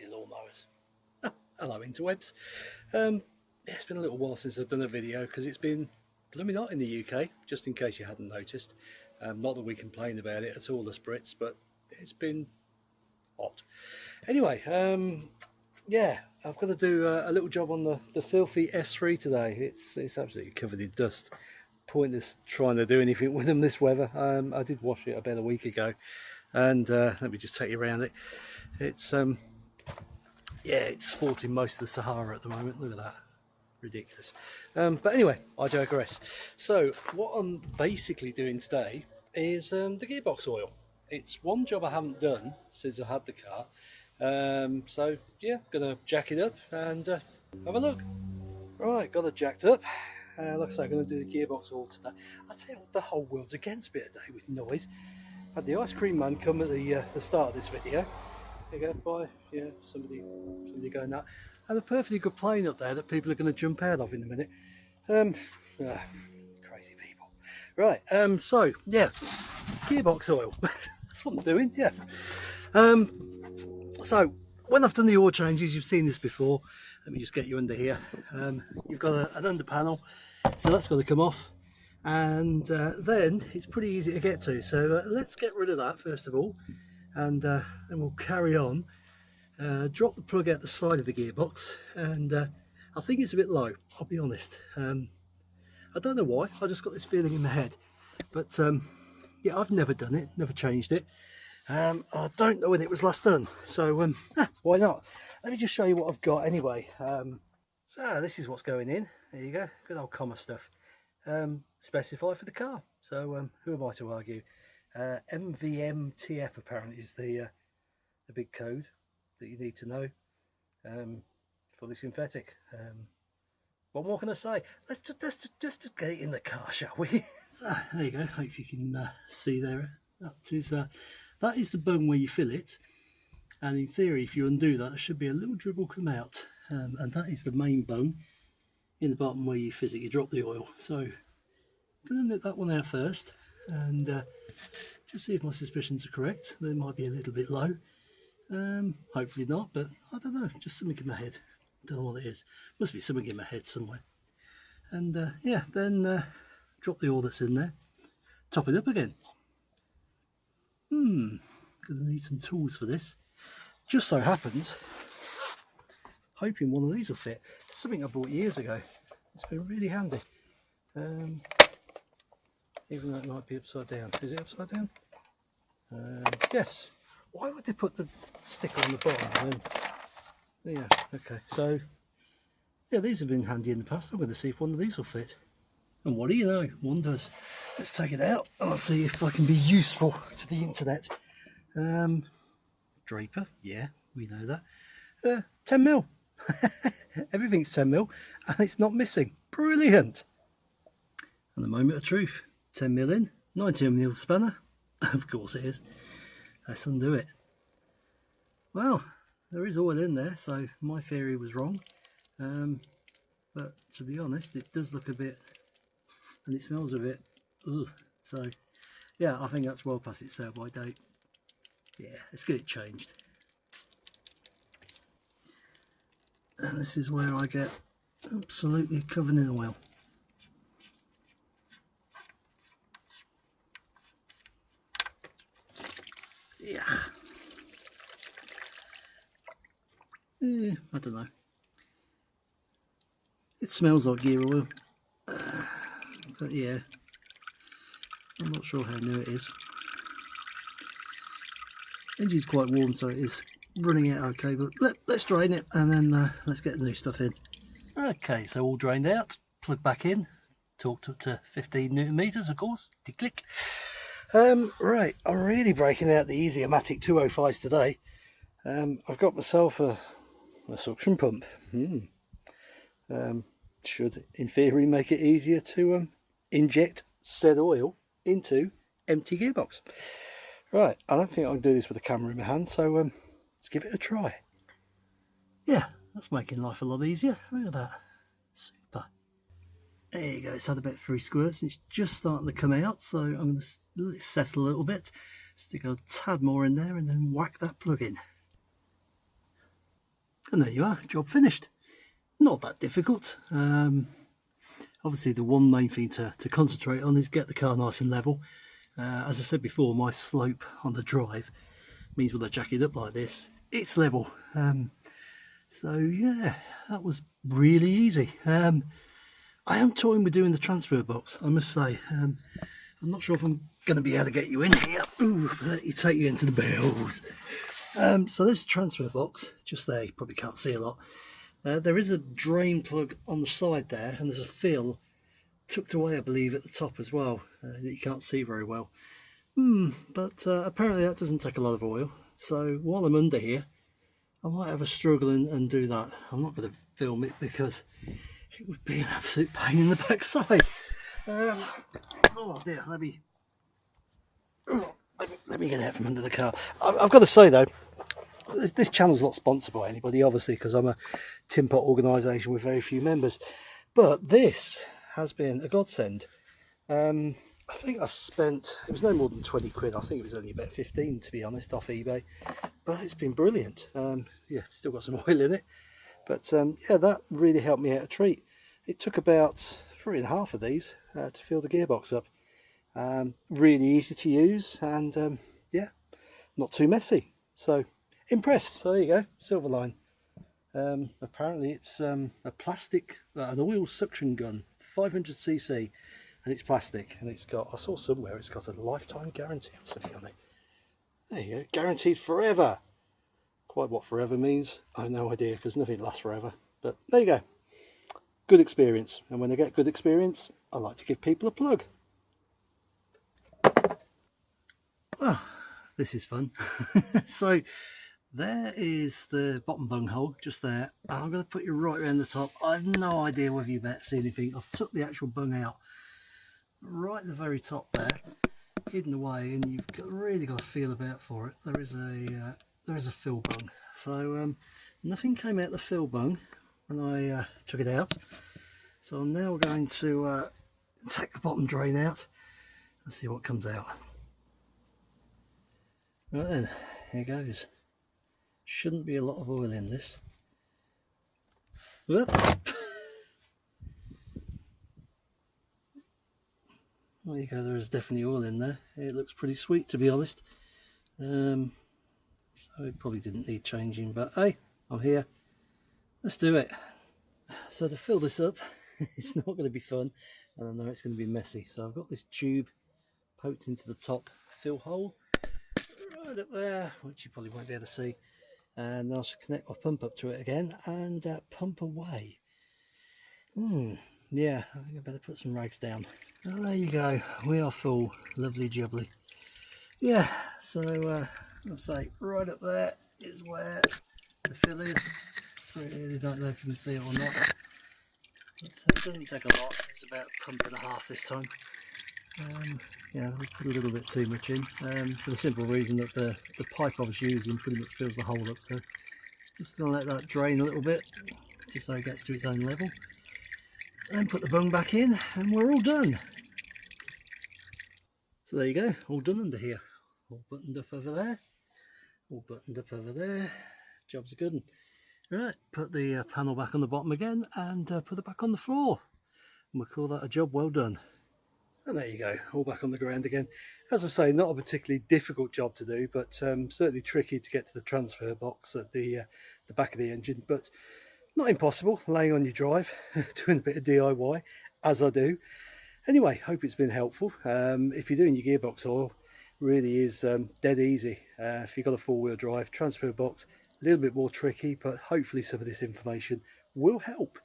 lazy lawnmowers. Hello interwebs. Um, yeah, it's been a little while since I've done a video because it's been blooming hot in the UK, just in case you hadn't noticed. Um, not that we complain about it at all, the Brits, but it's been hot. Anyway, um, yeah, I've got to do a, a, little job on the, the filthy S3 today. It's, it's absolutely covered in dust. Pointless trying to do anything with them this weather. Um, I did wash it about a week ago and uh, let me just take you around it. It's um, yeah, it's sporting most of the Sahara at the moment. Look at that, ridiculous. Um, but anyway, I digress. So what I'm basically doing today is um, the gearbox oil. It's one job I haven't done since I had the car. Um, so yeah, gonna jack it up and uh, have a look. Right, got it jacked up. Uh, like I say, I'm to do the gearbox oil today. I tell you what, the whole world's against me today with noise had the ice cream man come at the uh, the start of this video. You go, by yeah, somebody somebody going that. And a perfectly good plane up there that people are going to jump out of in a minute. Um, ah, crazy people. Right, um, so yeah, gearbox oil. That's what I'm doing. Yeah. Um, so when I've done the oil changes, you've seen this before. Let me just get you under here. Um, you've got a, an under panel, so that's got to come off and uh, then it's pretty easy to get to so uh, let's get rid of that first of all and uh, then we'll carry on. Uh, drop the plug out the side of the gearbox and uh, I think it's a bit low I'll be honest. Um, I don't know why I just got this feeling in my head. But um, yeah I've never done it never changed it. Um, I don't know when it was last done so um, eh, why not? Let me just show you what I've got anyway. Um, so this is what's going in. There you go good old Comma stuff. Um, specify for the car. So who am I to argue? Uh, MVMTF apparently is the uh, the big code that you need to know. Um, fully synthetic. Um, what more can I say? Let's just, let's just, just get it in the car, shall we? so, there you go. Hope you can uh, see there. That is uh, that is the bung where you fill it. And in theory, if you undo that, there should be a little dribble come out. Um, and that is the main bung in the bottom where you physically drop the oil. So I'm going to nip that one out first and uh, just see if my suspicions are correct. They might be a little bit low. Um, hopefully not, but I don't know, just something in my head. Don't know what it is. Must be something in my head somewhere. And uh, yeah, then uh, drop the oil that's in there. Top it up again. Hmm, gonna need some tools for this. Just so happens hoping one of these will fit. Something I bought years ago. It's been really handy. Um, even though it might be upside down. Is it upside down? Um, yes. Why would they put the sticker on the bottom? Then, yeah, okay. So, yeah, these have been handy in the past. I'm going to see if one of these will fit. And what do you know? One does. Let's take it out and I'll see if I can be useful to the internet. Um, Draper, yeah, we know that. Uh, 10 mil. Everything's 10 mil and it's not missing. Brilliant. And the moment of truth. 10 mil in, 19 mil spanner. of course it is. Let's undo it. Well, there is oil in there, so my theory was wrong. Um, but to be honest, it does look a bit, and it smells a bit, ugh. So, yeah, I think that's well past its sell by date. Yeah, let's get it changed. and this is where I get absolutely covered in oil. Yeah. Eh, I don't know. It smells like gear oil. Uh, but yeah, I'm not sure how new it is. Engine's quite warm so it is running out okay but let, us drain it and then uh, let's get the new stuff in okay so all drained out plug back in torqued up to 15 newton meters of course de click um, right i'm really breaking out the easy-o-matic 205s today um, i've got myself a, a suction pump hmm. um, should in theory make it easier to um, inject said oil into empty gearbox right i don't think i can do this with a camera in my hand so um, Let's give it a try. Yeah, that's making life a lot easier. Look at that. Super. There you go, it's had a bit three squirts and it's just starting to come out, so I'm going to settle a little bit, stick a tad more in there and then whack that plug in. And there you are, job finished. Not that difficult. Um, obviously the one main thing to, to concentrate on is get the car nice and level. Uh, as I said before, my slope on the drive means when I jack it up like this, it's level. Um, so yeah, that was really easy. Um, I am toying with doing the transfer box, I must say. Um, I'm not sure if I'm going to be able to get you in here. Ooh, let you take you into the bells. Um, so a transfer box, just there, you probably can't see a lot. Uh, there is a drain plug on the side there, and there's a fill tucked away, I believe, at the top as well, uh, that you can't see very well. Hmm, but uh, apparently that doesn't take a lot of oil. So while I'm under here, I might have a struggle and, and do that. I'm not going to film it because it would be an absolute pain in the backside. Um, oh dear, let me, oh, let me, let me get out from under the car. I, I've got to say though, this, this channel's not sponsored by anybody, obviously, because I'm a pot organisation with very few members. But this has been a godsend. Um, I think I spent, it was no more than 20 quid, I think it was only about 15 to be honest, off eBay. But it's been brilliant. Um, yeah, still got some oil in it. But um, yeah, that really helped me out a treat. It took about three and a half of these uh, to fill the gearbox up. Um, really easy to use and um, yeah, not too messy. So impressed. So there you go, Silverline. Um, apparently it's um, a plastic, uh, an oil suction gun, 500cc, and it's plastic. And it's got, I saw somewhere, it's got a lifetime guarantee or something on it. There you go, guaranteed forever. Quite what forever means, I have no idea because nothing lasts forever. But there you go. Good experience. And when I get good experience, I like to give people a plug. Well, this is fun. so there is the bottom bung hole just there i'm going to put you right around the top i have no idea whether you better see anything i've took the actual bung out right at the very top there hidden away and you've got, really got to feel about for it there is a uh, there is a fill bung so um, nothing came out the fill bung when i uh, took it out so i'm now going to uh, take the bottom drain out and see what comes out right then here goes Shouldn't be a lot of oil in this. There you go, there is definitely oil in there. It looks pretty sweet to be honest. Um, so it probably didn't need changing, but hey, I'm here. Let's do it. So to fill this up, it's not going to be fun, and I know it's going to be messy. So I've got this tube poked into the top fill hole, right up there, which you probably won't be able to see and I'll connect my pump up to it again and uh, pump away. Hmm, yeah, I think I better put some rags down. Well, there you go, we are full, lovely jubbly. Yeah, so uh, I'll say right up there is where the fill is. I really don't know if you can see it or not. It doesn't take a lot, it's about a pump and a half this time. Um, yeah, we put a little bit too much in um, for the simple reason that the, the pipe I was using pretty much fills the hole up. So just going to let that drain a little bit just so it gets to its own level. Then put the bung back in and we're all done. So there you go, all done under here. All buttoned up over there, all buttoned up over there. Job's a good one. Right, put the uh, panel back on the bottom again and uh, put it back on the floor. And we'll call that a job well done. And there you go, all back on the ground again. As I say, not a particularly difficult job to do, but um, certainly tricky to get to the transfer box at the, uh, the back of the engine, but not impossible, laying on your drive, doing a bit of DIY, as I do. Anyway, hope it's been helpful. Um, if you're doing your gearbox oil, really is um, dead easy. Uh, if you've got a four-wheel drive, transfer box, a little bit more tricky, but hopefully some of this information will help.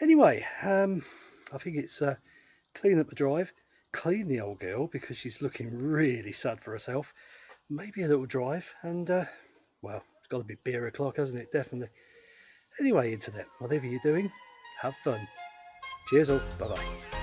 Anyway, um, I think it's uh, clean up the drive, clean the old girl because she's looking really sad for herself. Maybe a little drive and, uh, well, it's got to be beer o'clock, hasn't it? Definitely. Anyway, internet, whatever you're doing, have fun. Cheers all. Bye-bye.